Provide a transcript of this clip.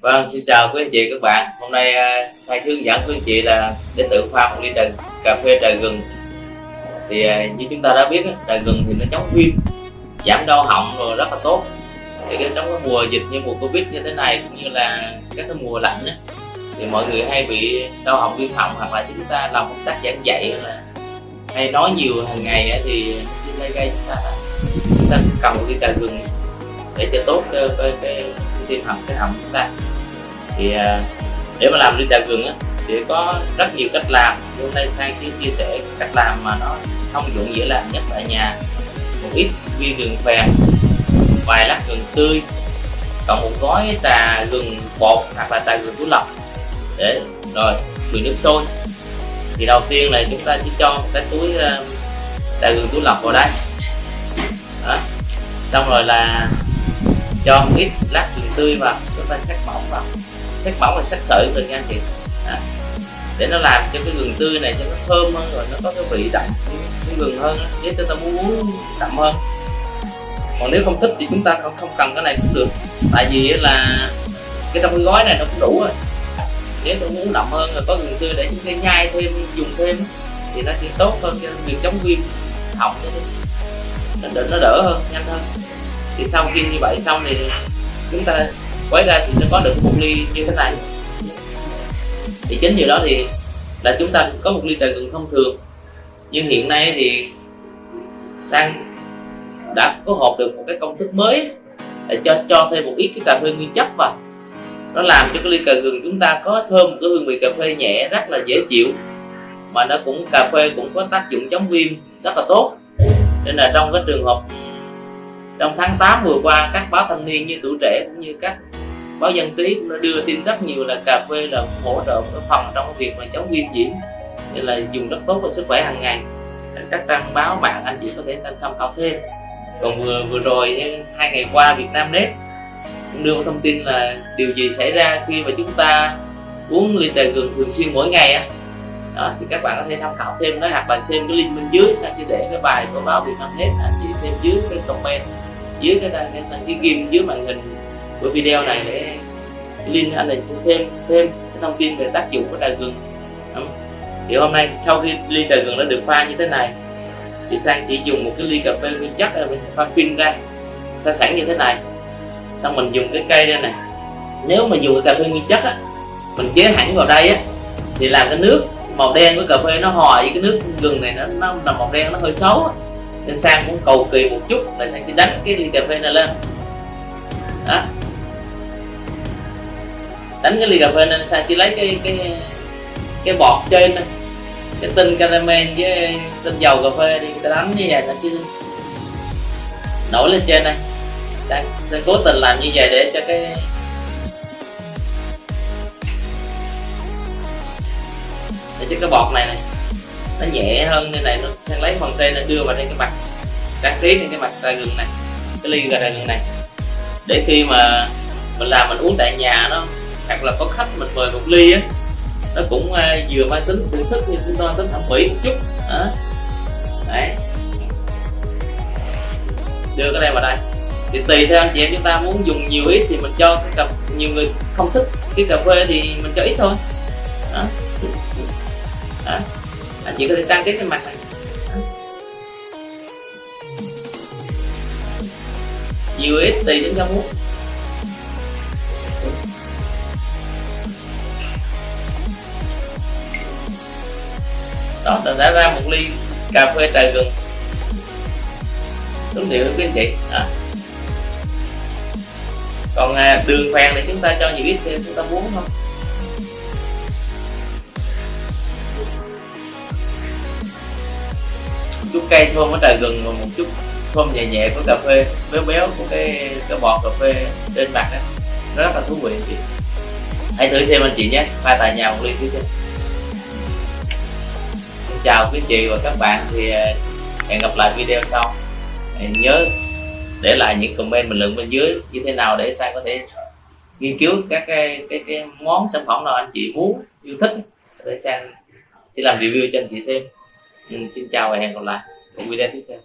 Vâng, xin chào quý anh chị các bạn. Hôm nay à, thầy hướng dẫn quý anh chị là để tự pha một ly trà cà phê trà gừng. Thì à, như chúng ta đã biết, trà gừng thì nó chống viêm, giảm đau họng rồi rất là tốt. Thì trong cái mùa dịch như mùa Covid như thế này cũng như là các cái mùa lạnh ấy, thì mọi người hay bị đau họng viêm họng hoặc là chúng ta làm công tác giảng dạy là hay nói nhiều hàng ngày ấy, thì xin gây gây chúng ta chúng ta cầm một ly trà gừng để cho tốt cái, cái, cái tim họng cái họng chúng ta thì à, để mà làm ly trà gừng á thì có rất nhiều cách làm. Hôm nay sang chia, chia sẻ cách làm mà nó thông dụng dễ làm nhất tại nhà. Một ít viên gừng phèn vài lát gừng tươi còn một gói trà gừng bột hoặc là trà gừng túi lọc để rồi gừng nước sôi. Thì đầu tiên là chúng ta sẽ cho cái túi trà gừng túi lọc vào đây. Đó. xong rồi là cho một ít lát gừng tươi vào chúng ta cắt mỏng vào sắc mỏng là sắc sợi được nha anh chị. À, để nó làm cho cái gừng tươi này cho nó thơm hơn rồi nó có cái vị đậm cái gừng hơn nếu chúng ta muốn uống đậm hơn. Còn nếu không thích thì chúng ta không không cần cái này cũng được. Tại vì là cái trong cái gói này nó cũng đủ rồi. Nếu tôi muốn đậm hơn rồi có gừng tươi để chúng ta nhai thêm dùng thêm thì nó sẽ tốt hơn cho việc chống viêm họng nó đỡ, nó đỡ hơn nhanh hơn. Thì sau khi như vậy xong thì chúng ta quấy ra thì nó có được một ly như thế này. Thì chính điều đó thì là chúng ta có một ly trà gừng thông thường. Nhưng hiện nay thì sang đã có hộp được một cái công thức mới để cho cho thêm một ít cái cà phê nguyên chất vào. Nó làm cho cái ly cà gừng chúng ta có thơm một cái hương vị cà phê nhẹ, rất là dễ chịu. Mà nó cũng, cà phê cũng có tác dụng chống viêm rất là tốt. Nên là trong cái trường hợp trong tháng 8 vừa qua, các báo thanh niên như tuổi trẻ cũng như các báo dân trí cũng đã đưa tin rất nhiều là cà phê là hỗ trợ một phần trong việc mà chống viêm nhiễm nên là dùng rất tốt cho sức khỏe hàng ngày. Các trang báo bạn anh chị có thể tham khảo thêm. Còn vừa vừa rồi eh, hai ngày qua Việt Nam Net cũng đưa một thông tin là điều gì xảy ra khi mà chúng ta uống ly trà gừng thường xuyên mỗi ngày á. Đó, thì các bạn có thể tham khảo thêm đó hoặc là xem cái link bên dưới sang chỉ để cái bài của báo Việt Nam Net anh chị xem dưới cái comment dưới cái cái, cái, cái ghim dưới màn hình với video này để link anh này sẽ thêm thêm cái thông tin về tác dụng của trà gừng. Thì hôm nay, sau khi ly trà gừng đã được pha như thế này, thì sang chỉ dùng một cái ly cà phê nguyên chất à, mình pha phin ra pha sẵn như thế này. Xong mình dùng cái cây đây này. Nếu mà dùng cái cà phê nguyên chất á, mình chế hẳn vào đây á, thì làm cái nước màu đen của cà phê nó hòa với cái nước gừng này, nó nó là màu đen nó hơi xấu á. Nên sang cũng cầu kỳ một chút là sang chỉ đánh cái ly cà phê này lên. Đánh cái ly cà phê nên sao? Chỉ lấy cái cái cái bọt trên này cái tinh caramel với tinh dầu cà phê đi, người ta đánh như vậy là chứ nổi lên trên đây. Sang sang cố tình làm như vậy để cho cái để cho cái bọt này này, nó nhẹ hơn như này nó sang lấy phần trên nó đưa vào đây cái mặt, trang trí trên cái mặt trà gừng này, cái ly trà gừng này. Để khi mà mình làm mình uống tại nhà nó hoặc là có khách mình mời một ly á nó cũng uh, vừa mang tính thưởng thức nhưng chúng ta tính thẩm mỹ một chút đó. đấy đưa cái này vào đây thì tùy theo anh chị em chúng ta muốn dùng nhiều ít thì mình cho cái cà nhiều người không thích cái cà phê thì mình cho ít thôi đó. Đó. anh chị có thể trang trí cái mặt này nhiều ít tùy đến cho muốn đó đã ra một ly cà phê trà gừng. Đúng điều quý anh chị. À. còn à, đường phèn thì chúng ta cho nhiều ít thêm chúng ta muốn không? Chút cây thơm ở trà gừng và một chút thơm nhẹ nhẹ của cà phê béo béo của cái cái bọt cà phê trên mặt đó nó rất là thú vị chị. Hãy thử xem anh chị nhé. Pha tại nhà một ly thử xem chào quý chị và các bạn thì ờ, hẹn gặp lại video sau. Nhớ để lại những comment bình luận bên dưới như thế nào để sang có thể nghiên cứu các cái, cái, cái món sản phẩm nào anh chị muốn yêu thích để sang sẽ làm review cho anh chị xem. Ừ, xin chào và hẹn gặp lại. Một video tiếp theo.